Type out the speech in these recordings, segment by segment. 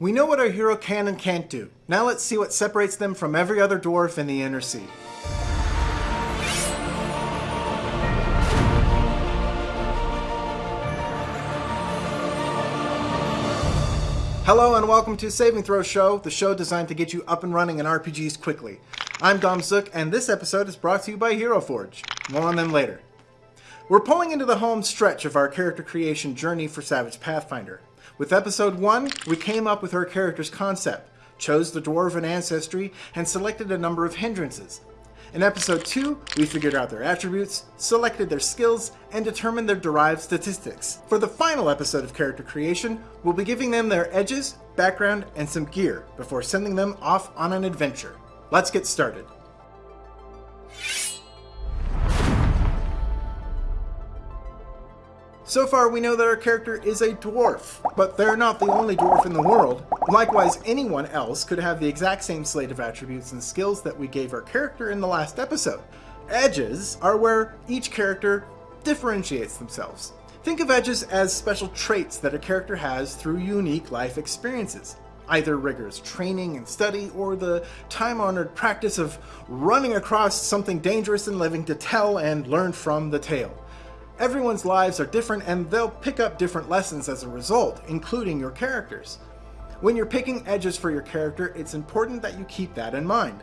We know what our hero can and can't do. Now let's see what separates them from every other dwarf in the Inner Sea. Hello and welcome to Saving Throw Show, the show designed to get you up and running in RPGs quickly. I'm Dom Zook, and this episode is brought to you by Hero Forge. More on them later. We're pulling into the home stretch of our character creation journey for Savage Pathfinder. With episode 1, we came up with our character's concept, chose the dwarven ancestry, and selected a number of hindrances. In episode 2, we figured out their attributes, selected their skills, and determined their derived statistics. For the final episode of character creation, we'll be giving them their edges, background, and some gear before sending them off on an adventure. Let's get started. So far, we know that our character is a dwarf, but they're not the only dwarf in the world. Likewise, anyone else could have the exact same slate of attributes and skills that we gave our character in the last episode. Edges are where each character differentiates themselves. Think of edges as special traits that a character has through unique life experiences either rigorous training and study or the time honored practice of running across something dangerous and living to tell and learn from the tale. Everyone's lives are different and they'll pick up different lessons as a result, including your characters. When you're picking edges for your character, it's important that you keep that in mind.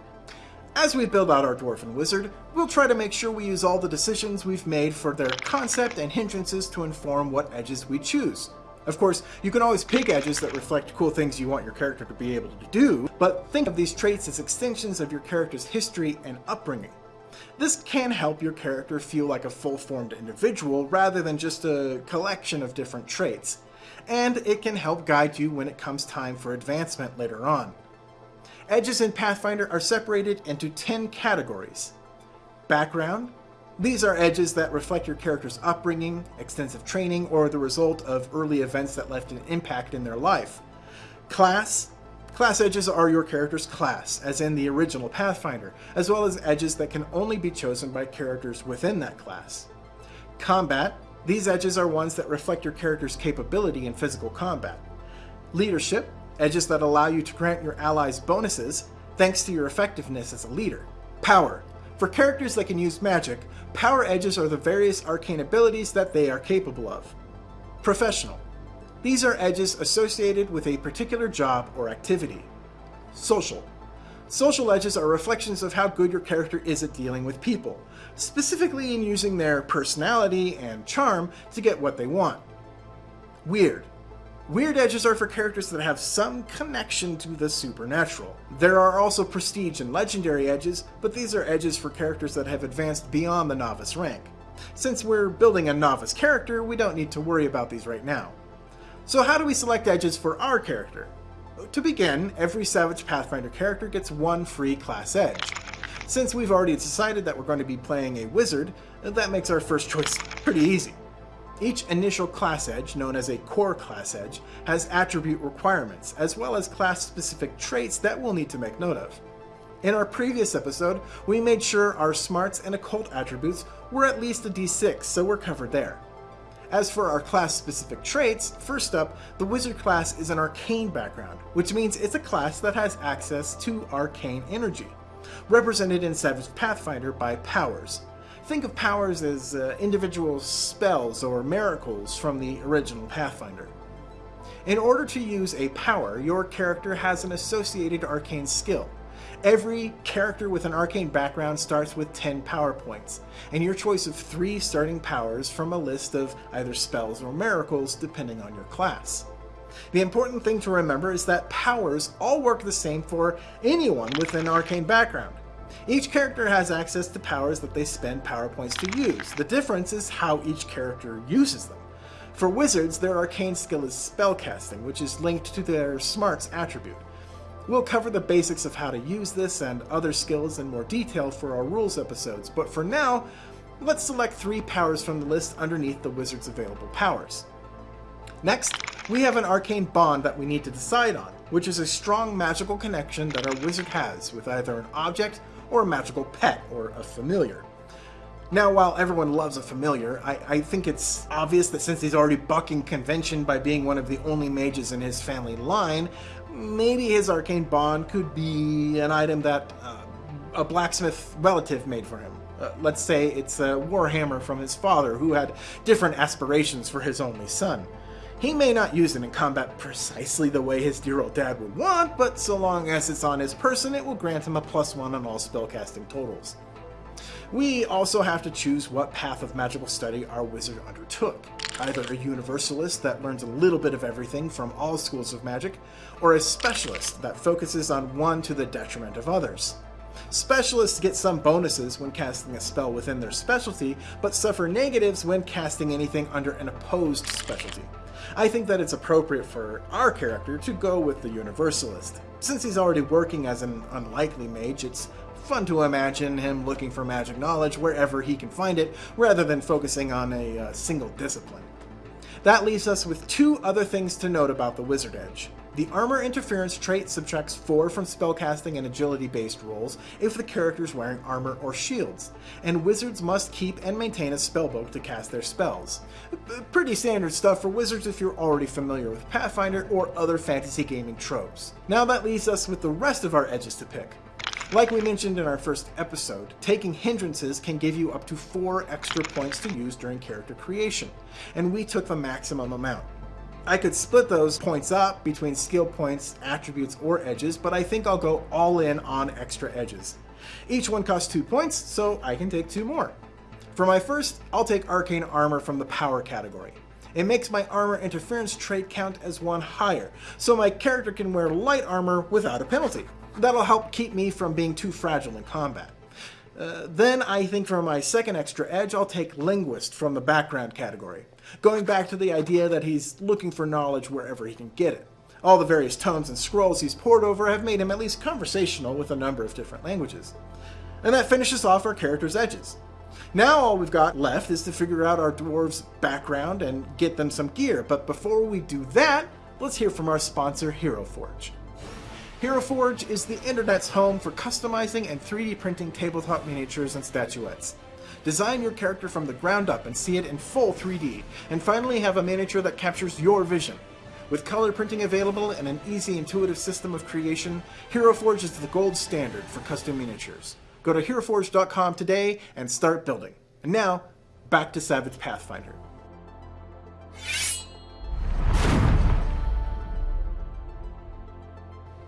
As we build out our Dwarven Wizard, we'll try to make sure we use all the decisions we've made for their concept and hindrances to inform what edges we choose. Of course, you can always pick edges that reflect cool things you want your character to be able to do, but think of these traits as extensions of your character's history and upbringing. This can help your character feel like a full-formed individual rather than just a collection of different traits, and it can help guide you when it comes time for advancement later on. Edges in Pathfinder are separated into 10 categories. Background. These are edges that reflect your character's upbringing, extensive training, or the result of early events that left an impact in their life. Class. Class edges are your character's class, as in the original Pathfinder, as well as edges that can only be chosen by characters within that class. Combat. These edges are ones that reflect your character's capability in physical combat. Leadership. Edges that allow you to grant your allies bonuses, thanks to your effectiveness as a leader. Power. For characters that can use magic, power edges are the various arcane abilities that they are capable of. Professional. These are edges associated with a particular job or activity. Social. Social edges are reflections of how good your character is at dealing with people, specifically in using their personality and charm to get what they want. Weird. Weird edges are for characters that have some connection to the supernatural. There are also prestige and legendary edges, but these are edges for characters that have advanced beyond the novice rank. Since we're building a novice character, we don't need to worry about these right now. So how do we select edges for our character? To begin, every Savage Pathfinder character gets one free class edge. Since we've already decided that we're going to be playing a wizard, that makes our first choice pretty easy. Each initial class edge, known as a core class edge, has attribute requirements, as well as class-specific traits that we'll need to make note of. In our previous episode, we made sure our smarts and occult attributes were at least a d6, so we're covered there. As for our class-specific traits, first up, the wizard class is an arcane background, which means it's a class that has access to arcane energy, represented in Savage Pathfinder by powers. Think of powers as uh, individual spells or miracles from the original Pathfinder. In order to use a power, your character has an associated arcane skill, Every character with an arcane background starts with 10 power points, and your choice of 3 starting powers from a list of either spells or miracles depending on your class. The important thing to remember is that powers all work the same for anyone with an arcane background. Each character has access to powers that they spend power points to use. The difference is how each character uses them. For wizards, their arcane skill is spellcasting, which is linked to their smarts attribute. We'll cover the basics of how to use this and other skills in more detail for our rules episodes, but for now, let's select three powers from the list underneath the wizard's available powers. Next, we have an arcane bond that we need to decide on, which is a strong magical connection that our wizard has with either an object or a magical pet or a familiar. Now, while everyone loves a familiar, I, I, think it's obvious that since he's already bucking convention by being one of the only mages in his family line, Maybe his arcane bond could be an item that uh, a blacksmith relative made for him. Uh, let's say it's a warhammer from his father who had different aspirations for his only son. He may not use it in combat precisely the way his dear old dad would want, but so long as it's on his person, it will grant him a plus one on all spellcasting totals. We also have to choose what path of magical study our wizard undertook. Either a universalist that learns a little bit of everything from all schools of magic, or a specialist that focuses on one to the detriment of others. Specialists get some bonuses when casting a spell within their specialty, but suffer negatives when casting anything under an opposed specialty. I think that it's appropriate for our character to go with the Universalist. Since he's already working as an unlikely mage, it's fun to imagine him looking for magic knowledge wherever he can find it, rather than focusing on a uh, single discipline. That leaves us with two other things to note about the Wizard Edge. The Armor Interference trait subtracts 4 from spellcasting and agility-based rolls if the character is wearing armor or shields, and wizards must keep and maintain a spellbook to cast their spells. Pretty standard stuff for wizards if you're already familiar with Pathfinder or other fantasy gaming tropes. Now that leaves us with the rest of our edges to pick. Like we mentioned in our first episode, taking hindrances can give you up to 4 extra points to use during character creation, and we took the maximum amount. I could split those points up between skill points, attributes, or edges, but I think I'll go all in on extra edges. Each one costs 2 points, so I can take 2 more. For my first, I'll take Arcane Armor from the Power category. It makes my armor interference trait count as one higher, so my character can wear light armor without a penalty. That'll help keep me from being too fragile in combat. Uh, then I think for my second extra edge, I'll take Linguist from the background category, going back to the idea that he's looking for knowledge wherever he can get it. All the various tomes and scrolls he's pored over have made him at least conversational with a number of different languages. And that finishes off our character's edges. Now all we've got left is to figure out our dwarves' background and get them some gear, but before we do that, let's hear from our sponsor, Hero Forge. Hero Forge is the internet's home for customizing and 3D printing tabletop miniatures and statuettes. Design your character from the ground up and see it in full 3D, and finally have a miniature that captures your vision. With color printing available and an easy, intuitive system of creation, Hero Forge is the gold standard for custom miniatures. Go to HeroForge.com today and start building. And now, back to Savage Pathfinder.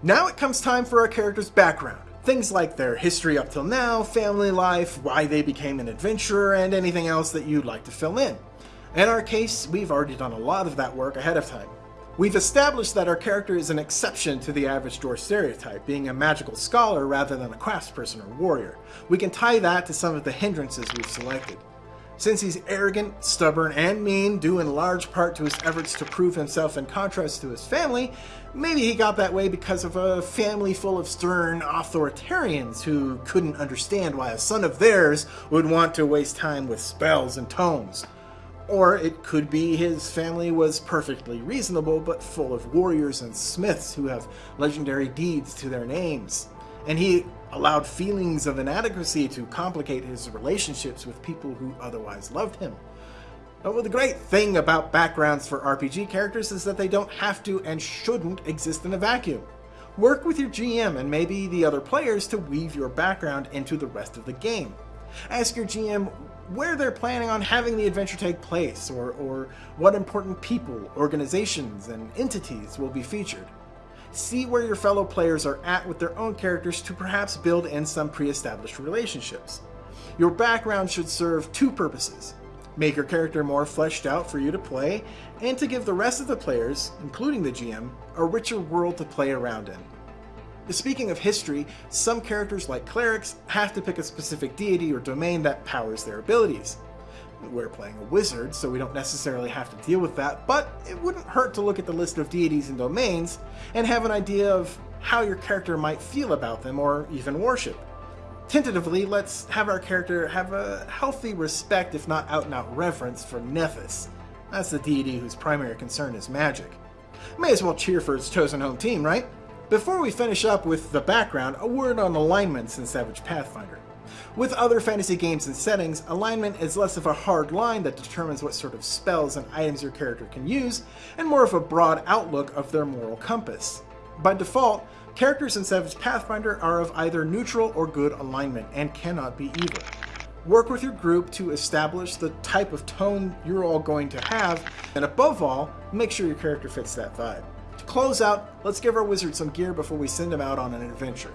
Now it comes time for our character's background. Things like their history up till now, family life, why they became an adventurer, and anything else that you'd like to fill in. In our case, we've already done a lot of that work ahead of time. We've established that our character is an exception to the average dwarf stereotype, being a magical scholar rather than a craftsperson or warrior. We can tie that to some of the hindrances we've selected. Since he's arrogant, stubborn, and mean, due in large part to his efforts to prove himself in contrast to his family, maybe he got that way because of a family full of stern authoritarians who couldn't understand why a son of theirs would want to waste time with spells and tomes. Or it could be his family was perfectly reasonable but full of warriors and smiths who have legendary deeds to their names and he allowed feelings of inadequacy to complicate his relationships with people who otherwise loved him. Well, the great thing about backgrounds for RPG characters is that they don't have to and shouldn't exist in a vacuum. Work with your GM and maybe the other players to weave your background into the rest of the game. Ask your GM where they're planning on having the adventure take place, or, or what important people, organizations, and entities will be featured see where your fellow players are at with their own characters to perhaps build in some pre-established relationships. Your background should serve two purposes. Make your character more fleshed out for you to play, and to give the rest of the players, including the GM, a richer world to play around in. Speaking of history, some characters like clerics have to pick a specific deity or domain that powers their abilities. We're playing a wizard, so we don't necessarily have to deal with that, but it wouldn't hurt to look at the list of deities and domains and have an idea of how your character might feel about them or even worship. Tentatively, let's have our character have a healthy respect, if not out-and-out reverence, for Nethys. That's the deity whose primary concern is magic. May as well cheer for its chosen home team, right? Before we finish up with the background, a word on alignments in Savage Pathfinder. With other fantasy games and settings, alignment is less of a hard line that determines what sort of spells and items your character can use, and more of a broad outlook of their moral compass. By default, characters in Savage Pathfinder are of either neutral or good alignment and cannot be evil. Work with your group to establish the type of tone you're all going to have, and above all, make sure your character fits that vibe. To close out, let's give our wizard some gear before we send him out on an adventure.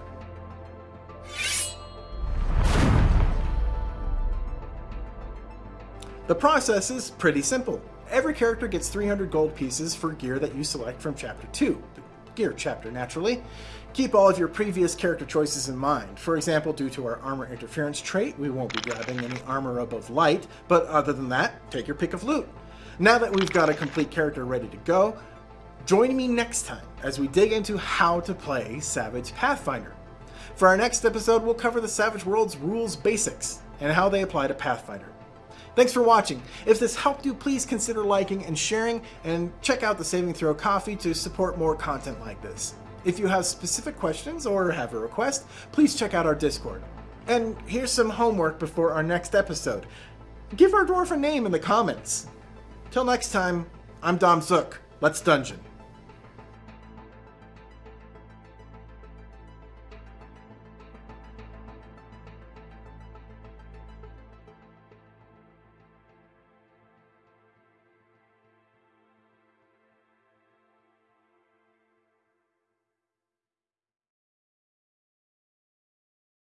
The process is pretty simple. Every character gets 300 gold pieces for gear that you select from Chapter 2, the Gear chapter naturally. Keep all of your previous character choices in mind. For example, due to our armor interference trait, we won't be grabbing any armor above light, but other than that, take your pick of loot. Now that we've got a complete character ready to go, join me next time as we dig into how to play Savage Pathfinder. For our next episode, we'll cover the Savage Worlds rules basics and how they apply to Pathfinder. Thanks for watching. If this helped you, please consider liking and sharing, and check out the Saving Throw Ko-fi to support more content like this. If you have specific questions or have a request, please check out our Discord. And here's some homework before our next episode. Give our dwarf a name in the comments. Till next time, I'm Dom Zook. Let's dungeon.